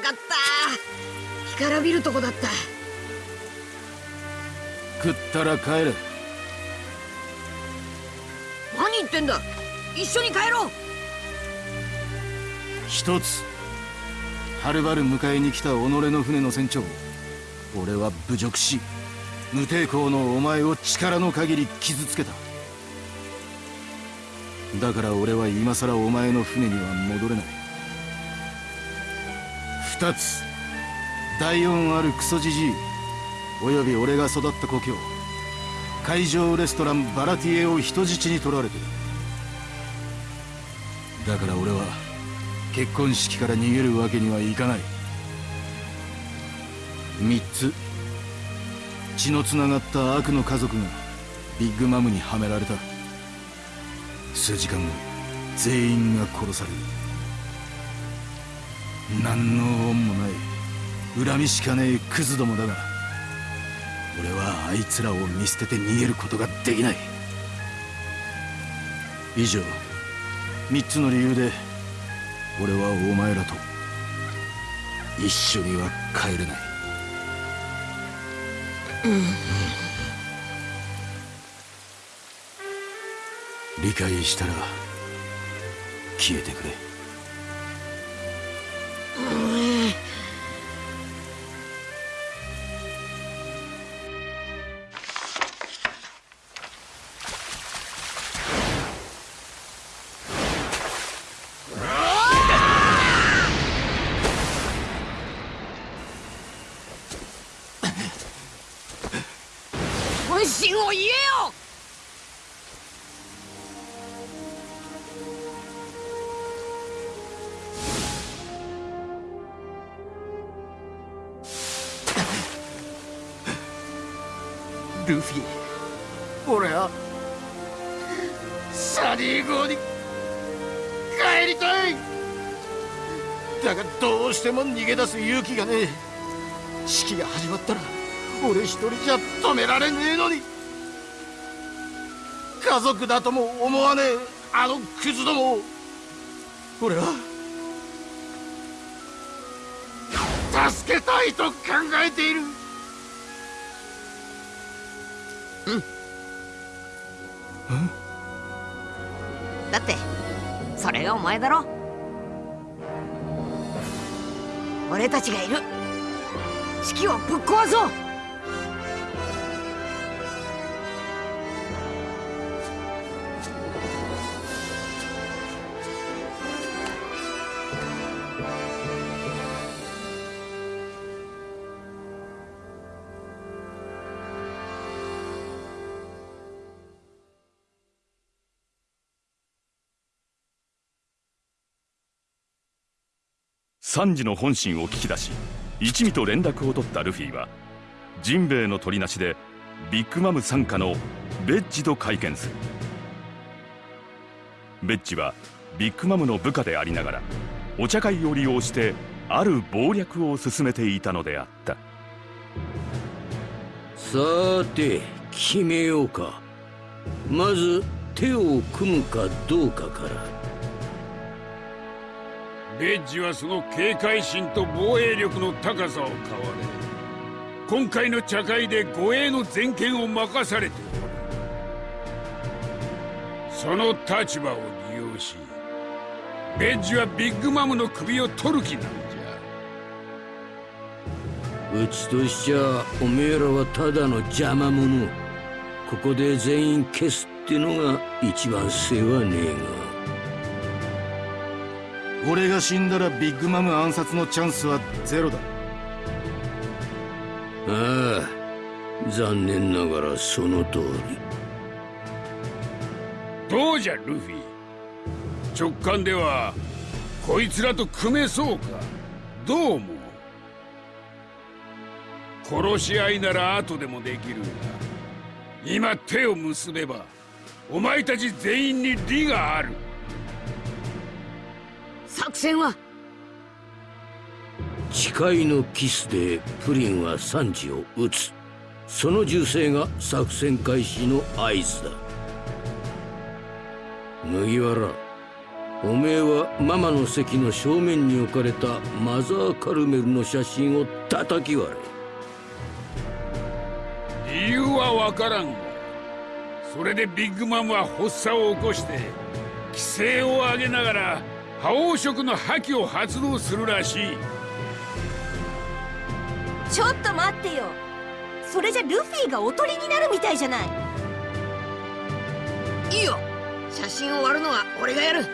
かった。干からびるとこだった。食ったら帰れ。何言ってんだ。一緒に帰ろう。一つはるばる迎えに来た己の船の船長。俺は侮辱し無抵抗のお前を力の限り傷つけた。だから俺は今さらお前の船には戻れない二つ。第四あるクソじじい。および俺が育った故郷。海上レストランバラティエを人質に取られてる。だから俺は結婚式から逃げるわけにはいかない。三つ。血のつながった悪の家族がビッグマムにはめられた。数時間後全員が殺される。何の恩もない。恨みしかねえクズどもだが俺はあいつらを見捨てて逃げることができない。以上三つの理由で俺はお前らと一緒には帰れない、理解したら消えてくれルフィ。俺はサニー号に帰りたい。だがどうしても逃げ出す勇気がねえ。式が始まったら俺一人じゃ止められねえのに。家族だとも思わねえあのクズども俺は助けたいと考えている。だってそれがお前だろ。俺たちがいる。式をぶっ壊そう。サンジの本心を聞き出し一味と連絡を取ったルフィはジンベエの取りなしでビッグマム傘下のベッジと会見する。ベッジはビッグマムの部下でありながらお茶会を利用してある謀略を進めていたのであった。さて決めようか。まず手を組むかどうかから。ベッジはその警戒心と防衛力の高さを買われ今回の茶会で護衛の全権を任されておる。その立場を利用しベッジはビッグマムの首を取る気なんじゃ。うちとしちゃおめえらはただの邪魔者。ここで全員消すってのが一番世話ねえが。俺が死んだらビッグマム暗殺のチャンスはゼロだ。ああ残念ながらその通り。どうじゃルフィ。直感ではこいつらと組めそうか。どう思う?殺し合いなら後でもできるが今手を結べばお前たち全員に利がある作戦は？誓いのキスでプリンはサンジを撃つ。その銃声が作戦開始の合図だ。麦わら。おめえはママの席の正面に置かれたマザー・カルメルの写真を叩き割れ。理由はわからんそれでビッグマムは発作を起こして規制を上げながら覇王色の覇気を発動するらしい。ちょっと待ってよ。それじゃルフィがおとりになるみたいじゃない。いいよ。写真を割るのは俺がやる。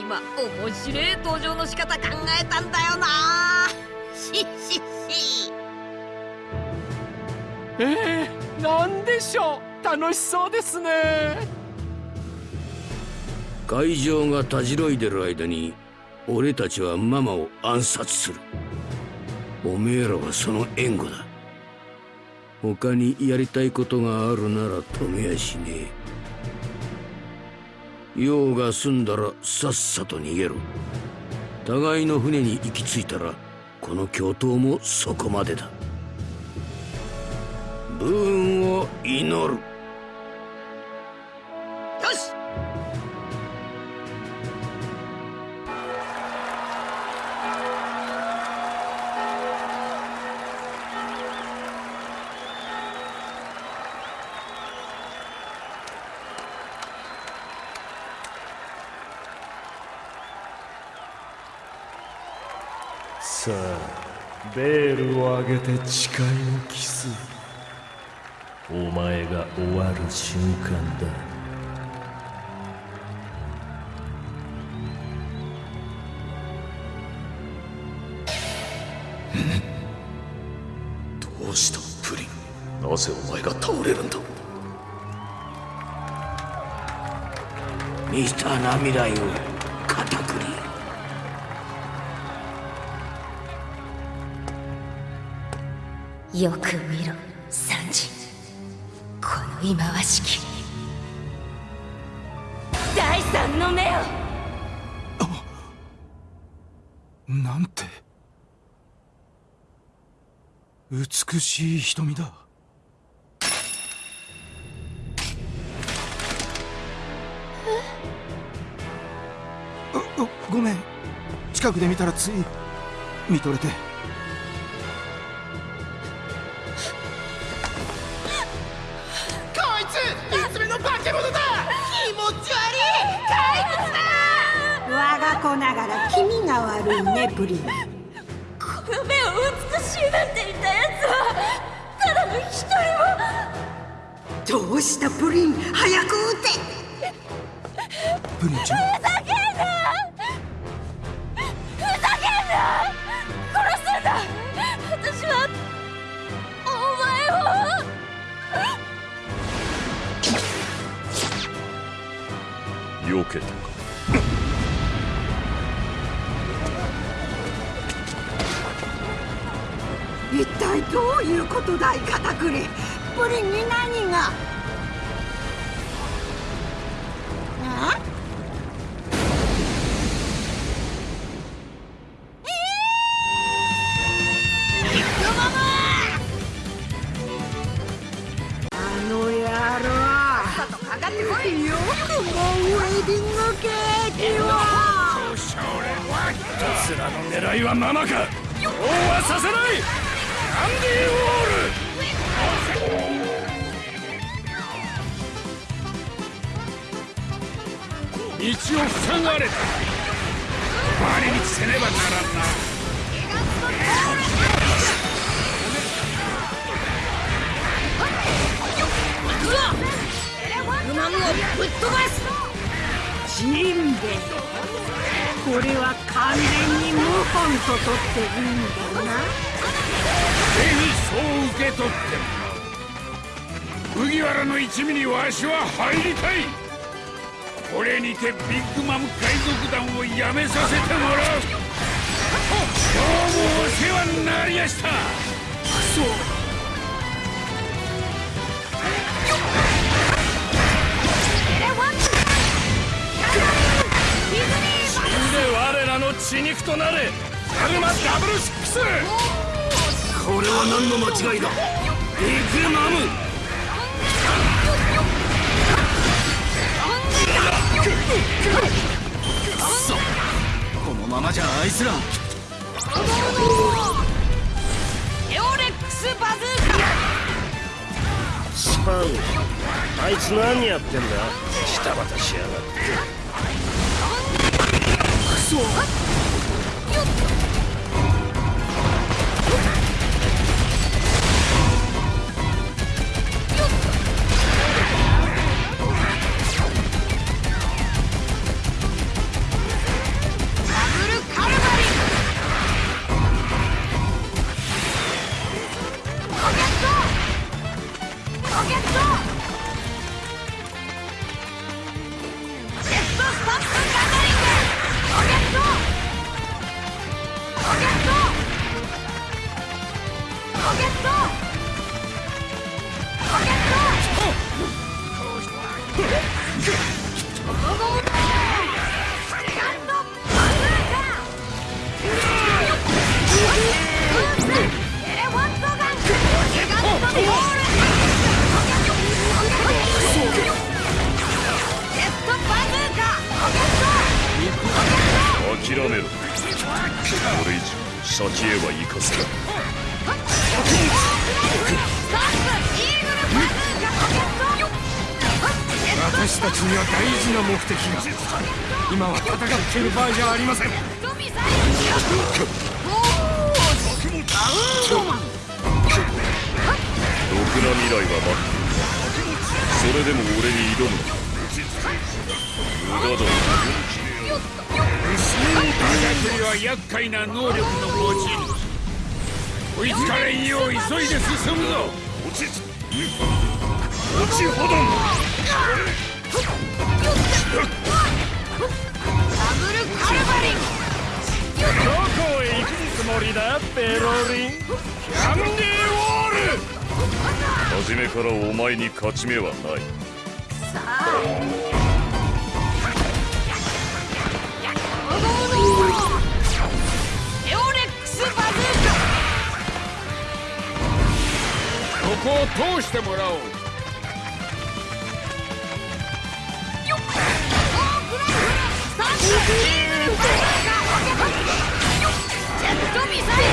今面白い登場の仕方考えたんだよな。しししえー、なんでしょう。楽しそうですね会場がたじろいでる間に俺たちはママを暗殺する。おめえらはその援護だ。他にやりたいことがあるなら止めやしねえ。用が済んだらさっさと逃げろ。互いの船に行き着いたらこの共闘もそこまでだ。武運を祈る。て誓いをキス。お前が終わる瞬間だ。どうしたプリン？なぜお前が倒れるんだ？ミスターナミライをよく見ろサンジ。この忌まわしき。第三の目を。なんて。美しい瞳だ。ごめん。近くで見たらつい見とれて悪いねプリン。この目を美しいなんて言ったやつはただの一人も。どうしたプリン？早く撃て。プリンちゃん。ふざけんなふざけんな。殺すんだ。私はお前を。避けたか一体どういうことだい片栗プリンに何が？ああの野郎。かかってこいよくもウェディングケーキを奴らの狙いはママかそうはさせない道を塞がれた。回り道せねばならんな。不満をぶっ飛ばす。ジンベエこれは完全に謀反と取っていいんだな。ぜひそう受け取ってもらう麦わらの一味にわしは入りたい。これにてビッグマム海賊団をやめさせてもらう。今日もお世話になりやした。死血肉となれ。ダルマダブルシックス。これは何の間違いだ。ビッグマム。あいつら。エオレックスバズーカ。スパンあいつ何やってんだ。ジタバタしやがってダブルカル先へは行かせないスタンプイーグルバズーカロケット私たちには大事な目的が。今は戦っている場合じゃありません。ろくな未来は待っている。それでも俺に挑むな。無駄だは厄介な能力の持ち主追いつかれんよう急いで進むぞ。落ち落ちほど。んダブルカルバリンどこへ行くつもりだペロリン。キャンディーウォール初めからお前に勝ち目はない。さあエオレックスバズーここを通してもらおう。カスタンプイーグルバズーカジェットミサイル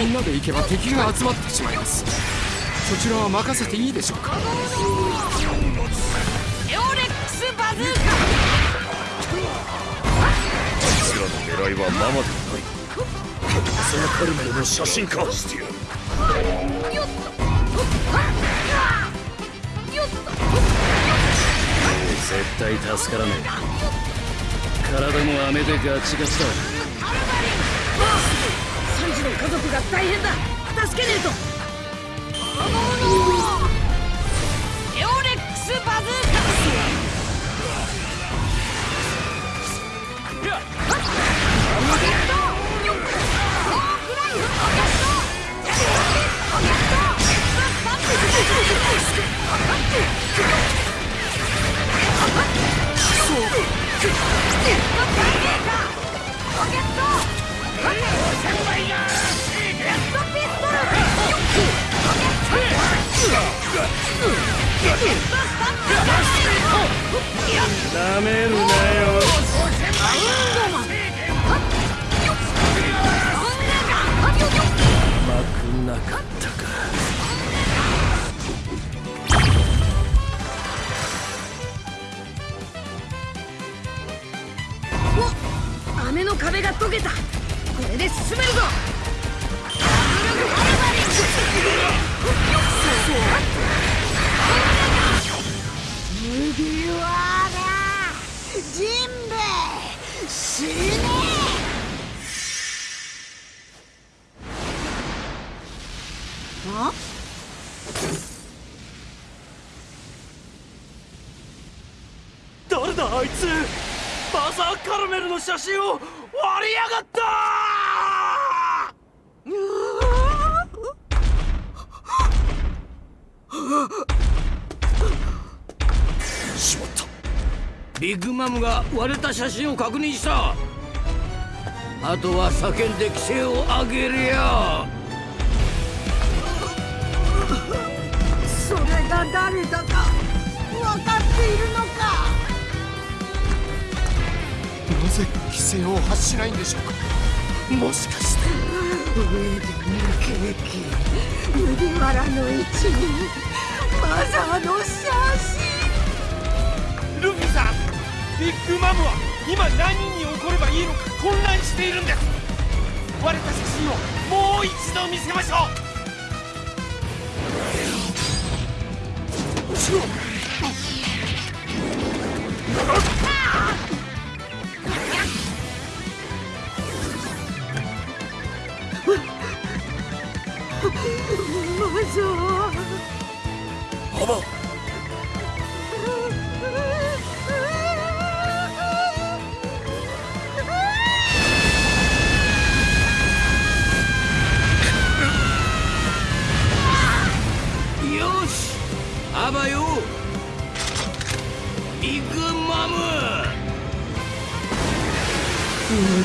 みんなで行けば敵が集まってしまいます。そちらは任せていいでしょうか？エオレックスバズーカあいつらの狙いはママではない。そのカルメルの写真化してやる。よっとよっと絶対助からねえ体も飴でガチガチだ。カルバリンの家族が大変だ。助けねえと。エかった。ルメルの写真を割りやがった！しまった。ビッグマムが割れた写真を確認した。あとは叫んで規制を上げるよ。それが誰だか分かっているのか？ぜ規制を発しないんでしょうかもしかして上で抜けき麦わらの一味マザーの写真ルフィさんビッグマムは今何に怒ればいいのか混乱しているんです割れた写真をもう一度見せましょう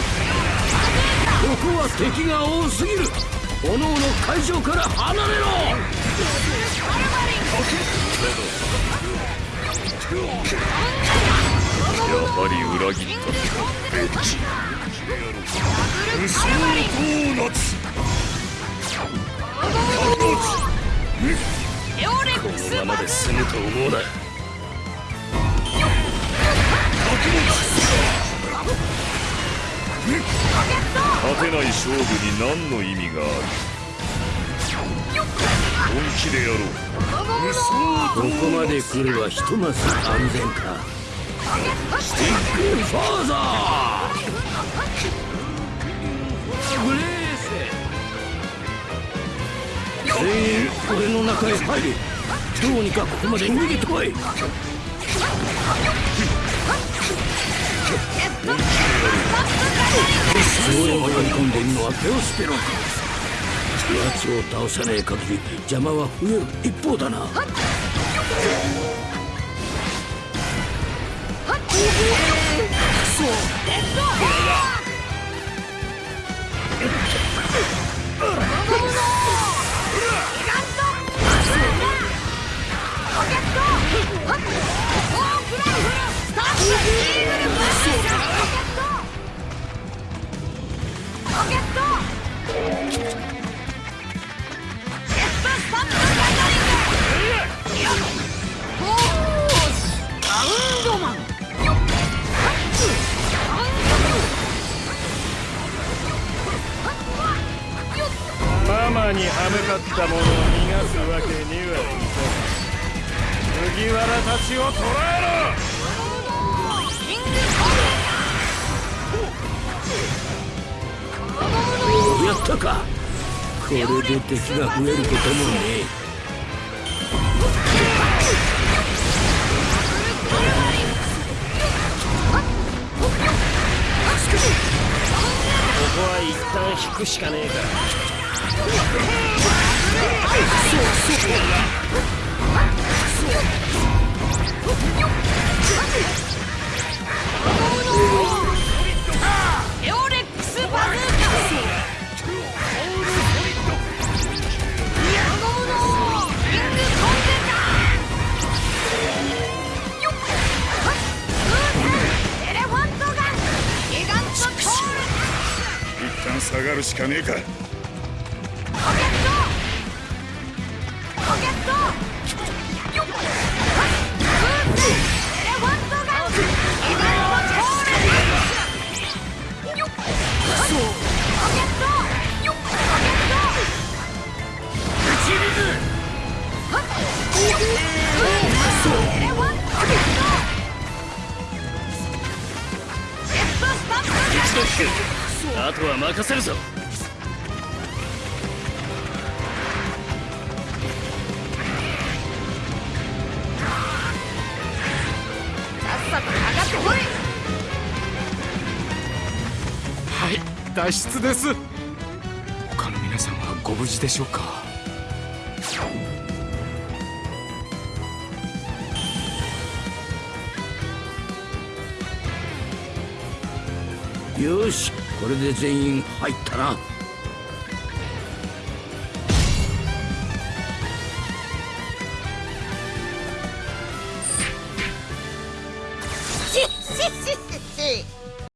ここは敵が多すぎる。おのおの会場から離れろ。やはり裏切った。ベッジ無双ドーナツこのままで済むと思うな勝てない勝負に何の意味がある？本気でやろう。ここまで来ればひとまず安全か。スティックファーザー。ブレース。全員俺の中へ入れ。どうにかここまで逃げてこい。応援を取り込んでいるのはペオスペロン奴を倒さねえ限り邪魔は増える一方だな。マやったか。これで敵が増えることもね。ここは一旦引くしかねえから。エがるしかねえか。任せるぞ。はい脱出です。他の皆さんはご無事でしょうか？よし。これで全員入ったな。